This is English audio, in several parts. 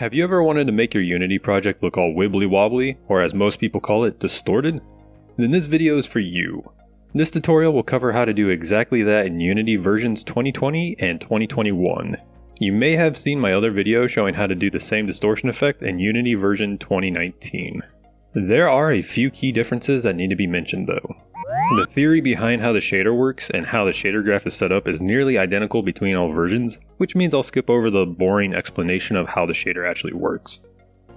Have you ever wanted to make your Unity project look all wibbly wobbly, or as most people call it, distorted? Then this video is for you. This tutorial will cover how to do exactly that in Unity versions 2020 and 2021. You may have seen my other video showing how to do the same distortion effect in Unity version 2019. There are a few key differences that need to be mentioned though. The theory behind how the shader works and how the shader graph is set up is nearly identical between all versions, which means I'll skip over the boring explanation of how the shader actually works.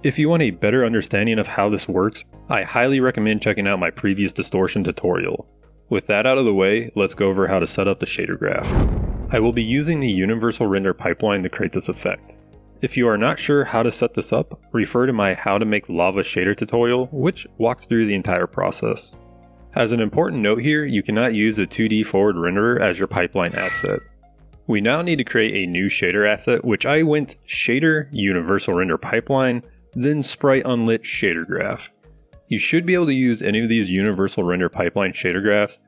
If you want a better understanding of how this works, I highly recommend checking out my previous distortion tutorial. With that out of the way, let's go over how to set up the shader graph. I will be using the Universal Render pipeline to create this effect. If you are not sure how to set this up, refer to my How to Make Lava Shader tutorial, which walks through the entire process. As an important note here, you cannot use the 2D forward renderer as your pipeline asset. We now need to create a new shader asset, which I went shader universal render pipeline, then sprite unlit shader graph. You should be able to use any of these universal render pipeline shader graphs,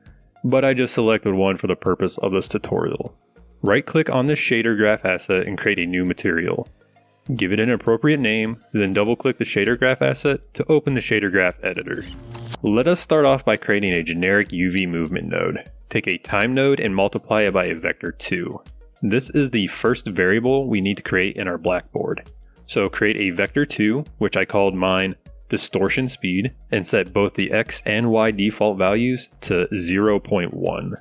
but I just selected one for the purpose of this tutorial. Right click on the shader graph asset and create a new material. Give it an appropriate name, then double click the shader graph asset to open the shader graph editor. Let us start off by creating a generic UV movement node. Take a time node and multiply it by a vector 2. This is the first variable we need to create in our blackboard. So create a vector 2, which I called mine distortion speed, and set both the x and y default values to 0.1.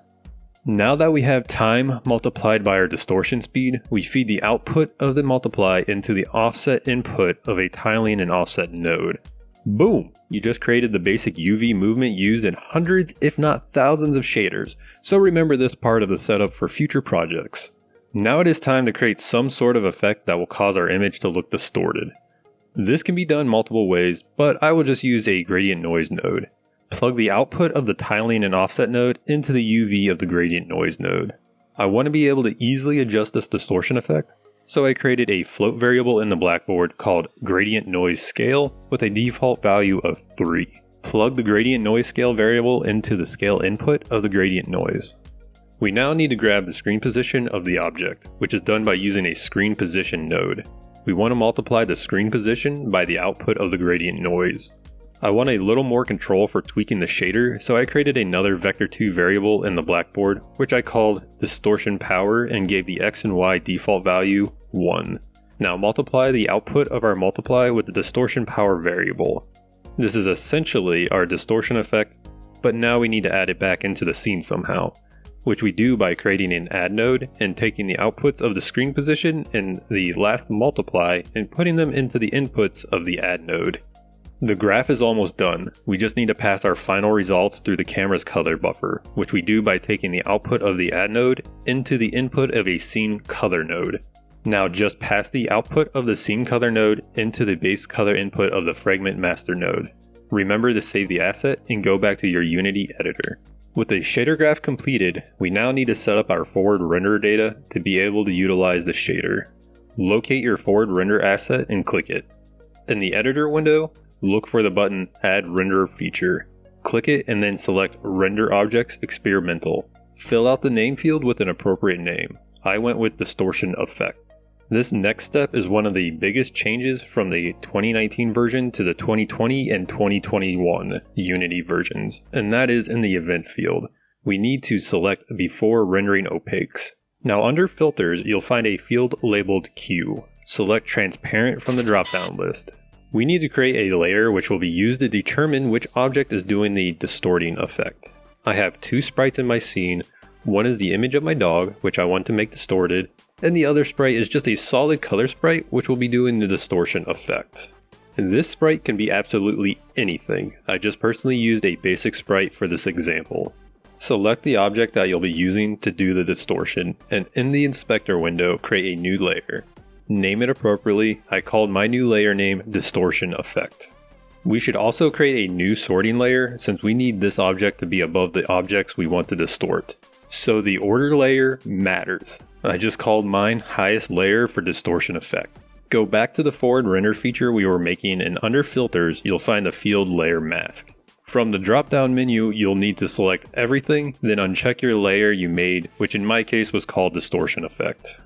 Now that we have time multiplied by our distortion speed, we feed the output of the multiply into the offset input of a tiling and offset node. Boom! You just created the basic UV movement used in hundreds if not thousands of shaders, so remember this part of the setup for future projects. Now it is time to create some sort of effect that will cause our image to look distorted. This can be done multiple ways, but I will just use a gradient noise node. Plug the output of the tiling and offset node into the UV of the gradient noise node. I want to be able to easily adjust this distortion effect, so I created a float variable in the blackboard called gradient noise scale with a default value of 3. Plug the gradient noise scale variable into the scale input of the gradient noise. We now need to grab the screen position of the object, which is done by using a screen position node. We want to multiply the screen position by the output of the gradient noise. I want a little more control for tweaking the shader, so I created another vector2 variable in the blackboard, which I called distortion power and gave the x and y default value 1. Now multiply the output of our multiply with the distortion power variable. This is essentially our distortion effect, but now we need to add it back into the scene somehow, which we do by creating an add node and taking the outputs of the screen position and the last multiply and putting them into the inputs of the add node. The graph is almost done. We just need to pass our final results through the camera's color buffer, which we do by taking the output of the add node into the input of a scene color node. Now just pass the output of the scene color node into the base color input of the fragment master node. Remember to save the asset and go back to your Unity editor. With the shader graph completed, we now need to set up our forward render data to be able to utilize the shader. Locate your forward render asset and click it. In the editor window, look for the button Add Render feature. Click it and then select Render Objects Experimental. Fill out the name field with an appropriate name. I went with Distortion Effect. This next step is one of the biggest changes from the 2019 version to the 2020 and 2021 Unity versions, and that is in the event field. We need to select before rendering opaques. Now under filters, you'll find a field labeled Queue. Select transparent from the drop-down list. We need to create a layer which will be used to determine which object is doing the distorting effect. I have two sprites in my scene, one is the image of my dog, which I want to make distorted, and the other sprite is just a solid color sprite which will be doing the distortion effect. This sprite can be absolutely anything, I just personally used a basic sprite for this example. Select the object that you'll be using to do the distortion, and in the inspector window create a new layer name it appropriately, I called my new layer name Distortion Effect. We should also create a new sorting layer since we need this object to be above the objects we want to distort. So the order layer matters. I just called mine highest layer for distortion effect. Go back to the forward render feature we were making and under filters you'll find the field layer mask. From the drop down menu you'll need to select everything then uncheck your layer you made which in my case was called distortion effect.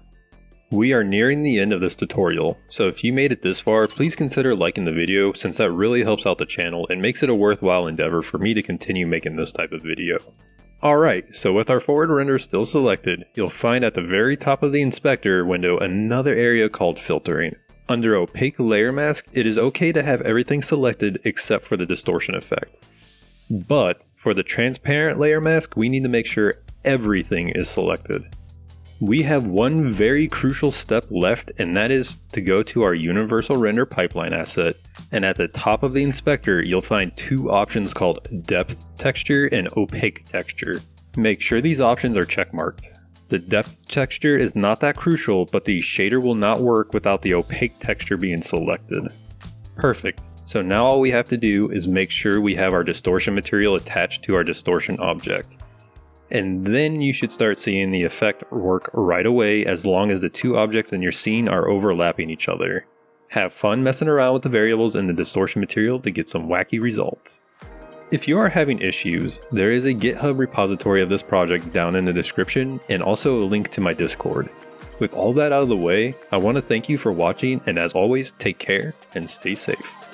We are nearing the end of this tutorial, so if you made it this far, please consider liking the video since that really helps out the channel and makes it a worthwhile endeavor for me to continue making this type of video. Alright, so with our forward render still selected, you'll find at the very top of the inspector window another area called filtering. Under opaque layer mask, it is okay to have everything selected except for the distortion effect. But for the transparent layer mask, we need to make sure everything is selected. We have one very crucial step left and that is to go to our universal render pipeline asset and at the top of the inspector you'll find two options called depth texture and opaque texture. Make sure these options are checkmarked. The depth texture is not that crucial but the shader will not work without the opaque texture being selected. Perfect. So now all we have to do is make sure we have our distortion material attached to our distortion object and then you should start seeing the effect work right away as long as the two objects in your scene are overlapping each other. Have fun messing around with the variables in the distortion material to get some wacky results. If you are having issues, there is a GitHub repository of this project down in the description and also a link to my Discord. With all that out of the way, I want to thank you for watching and as always, take care and stay safe.